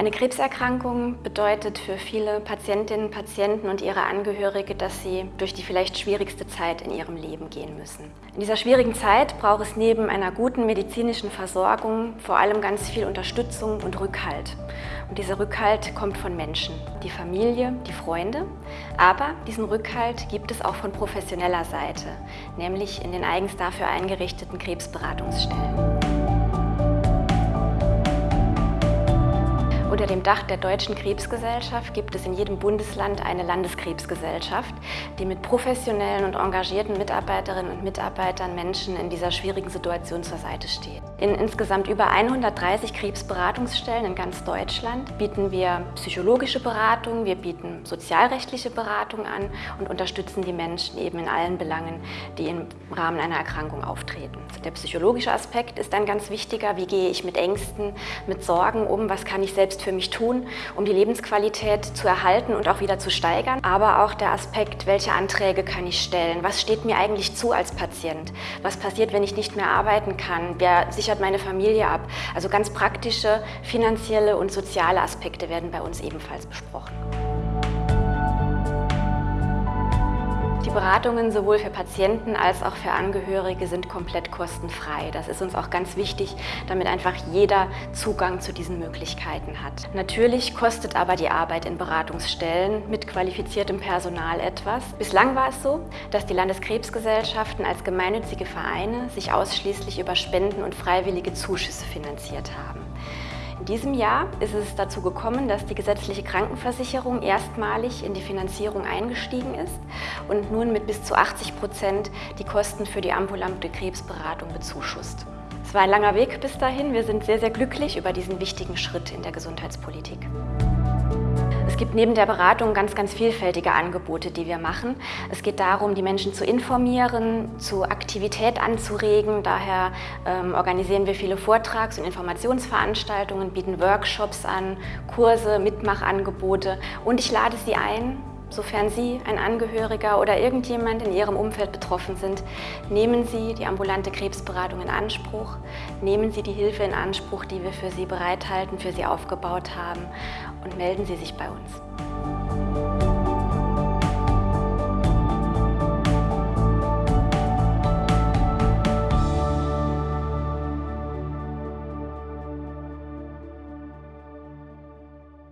Eine Krebserkrankung bedeutet für viele Patientinnen, Patienten und ihre Angehörige, dass sie durch die vielleicht schwierigste Zeit in ihrem Leben gehen müssen. In dieser schwierigen Zeit braucht es neben einer guten medizinischen Versorgung vor allem ganz viel Unterstützung und Rückhalt. Und dieser Rückhalt kommt von Menschen, die Familie, die Freunde, aber diesen Rückhalt gibt es auch von professioneller Seite, nämlich in den eigens dafür eingerichteten Krebsberatungsstellen. Unter dem Dach der Deutschen Krebsgesellschaft gibt es in jedem Bundesland eine Landeskrebsgesellschaft, die mit professionellen und engagierten Mitarbeiterinnen und Mitarbeitern Menschen in dieser schwierigen Situation zur Seite steht. In insgesamt über 130 Krebsberatungsstellen in ganz Deutschland bieten wir psychologische Beratung, wir bieten sozialrechtliche Beratung an und unterstützen die Menschen eben in allen Belangen, die im Rahmen einer Erkrankung auftreten. Der psychologische Aspekt ist ein ganz wichtiger. Wie gehe ich mit Ängsten, mit Sorgen um? Was kann ich selbst für mich tun, um die Lebensqualität zu erhalten und auch wieder zu steigern? Aber auch der Aspekt, welche Anträge kann ich stellen? Was steht mir eigentlich zu als Patient? Was passiert, wenn ich nicht mehr arbeiten kann? Wer sichert meine Familie ab? Also ganz praktische finanzielle und soziale Aspekte werden bei uns ebenfalls besprochen. Die Beratungen sowohl für Patienten als auch für Angehörige sind komplett kostenfrei. Das ist uns auch ganz wichtig, damit einfach jeder Zugang zu diesen Möglichkeiten hat. Natürlich kostet aber die Arbeit in Beratungsstellen mit qualifiziertem Personal etwas. Bislang war es so, dass die Landeskrebsgesellschaften als gemeinnützige Vereine sich ausschließlich über Spenden und freiwillige Zuschüsse finanziert haben. In diesem Jahr ist es dazu gekommen, dass die gesetzliche Krankenversicherung erstmalig in die Finanzierung eingestiegen ist und nun mit bis zu 80 Prozent die Kosten für die ambulante Krebsberatung bezuschusst. Es war ein langer Weg bis dahin. Wir sind sehr, sehr glücklich über diesen wichtigen Schritt in der Gesundheitspolitik. Es gibt neben der Beratung ganz, ganz vielfältige Angebote, die wir machen. Es geht darum, die Menschen zu informieren, zu Aktivität anzuregen. Daher ähm, organisieren wir viele Vortrags- und Informationsveranstaltungen, bieten Workshops an, Kurse, Mitmachangebote und ich lade Sie ein, Sofern Sie, ein Angehöriger oder irgendjemand in Ihrem Umfeld betroffen sind, nehmen Sie die ambulante Krebsberatung in Anspruch, nehmen Sie die Hilfe in Anspruch, die wir für Sie bereithalten, für Sie aufgebaut haben und melden Sie sich bei uns.